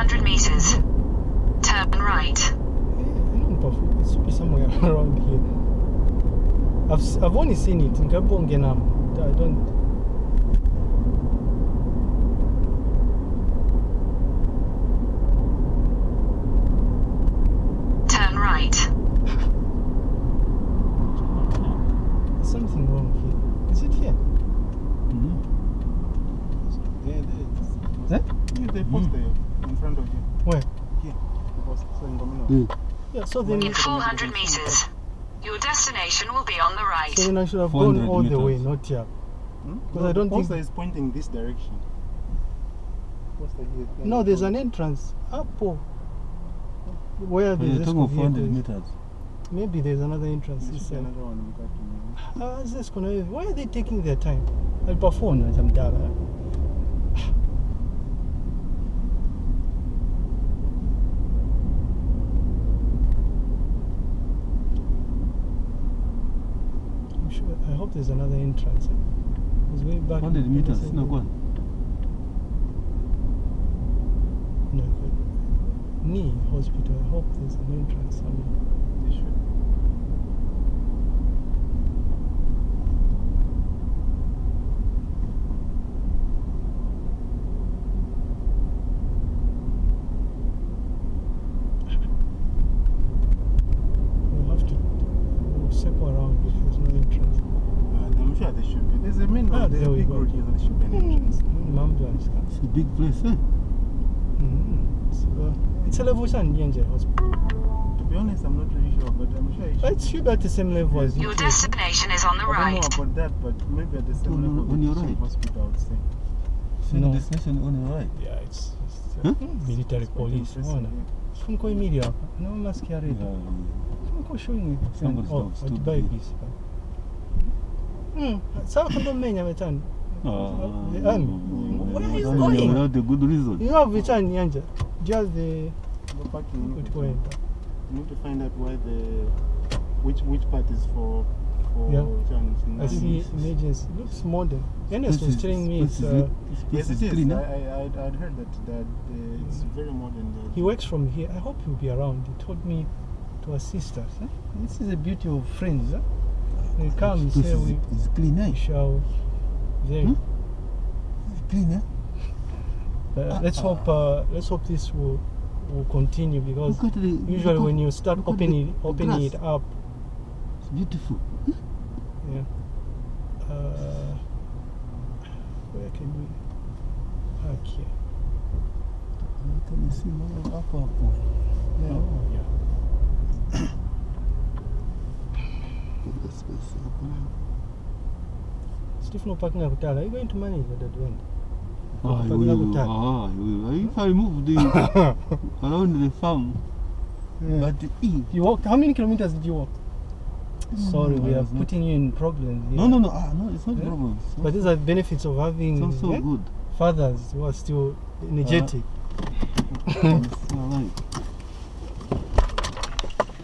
400 meters. Turn right. I know Mpafu. It should be somewhere around here. I've s- I've only seen it in Kabongenam. I don't. Turn right. There's something wrong here. Is it here? There, there. Eh? Yeah, they post there in front of you. Where? Here. They post. So in Domino. Mm. Yeah. So then, In 400 meters. Your destination will be on the right. so then I should have gone 400 all the way, not here. Hmm? Because No, I don't the poster think- is pointing this direction. Poster here. No, there's an entrance up. oh. Where Oh, the you're talking of 400 meters. Maybe there's another entrance There this should another one in fact. Ah, Zesco, why are they taking their time? Alpafone as I'm dala. I'm sure. I hope there's another entrance. eh? Because way back. 100 meters, Peterson- no one. No, but knee hospital. I hope there's an entrance somewhere. They should. We'll have to we'll circle around if there's no entrance. Uh, I'm sure they should be. There's a main Ah, road. There's there a big road here. There should be an entrance. Mambulance. It's a big place, eh? Mm. So, uh, it's a level one Yenje hospital. To be honest, I'm not really sure, but I'm sure it should. It should be at the same level as Your UK. destination is on the right. I don't right. know about that, but maybe at the same No, no, level on your the right. hospital, I would say. Same No. destination on your right. Yeah, it's, it's uh, Huh? military It's police. impressive, Ona. yeah. Funko media. No masquerade. Yeah, Funko showing it. Somebody's Oh, dog what stood buy here. this. Hmm. Sawa kondo menya metan. Ah, The army. Where are you without- going? Without a good reason. You have it on Yanja. Just the The parking, need, good to, point. you need to find out why the which which part is for for Yeah. challenge. I see emergency. Looks modern. Enes was is- telling me this it's uh, it. This place Yes, it is. I, eh? I I'd, I'd heard that that uh, it's very modern. There. He works from here. I hope he'll be around. He told me to assist us. eh? This is the beauty of friends. Eh? He comes This here, is, we, is clean, eh? shall. Very. Hmm? It's clean, eh? Uh, let's hope. Uh, let's hope this will will continue because the. usually when you start opening the opening it up, It's beautiful. yeah. Uh, where can we park here? Can you see more up, up? Yeah. Oh. yeah. Good space. Stephen parking akutala. Are you going to manage that at the end? Ah, Parking we, akutala. ah, we, if I move the around the farm, Yeah. but You walked. How many kilometers did you walk? Sorry, we are putting you in problems. Here. no, no, no, ah, no, it's not Yeah? problem. It's But these are benefits of having so good. fathers who are still energetic. It's alright.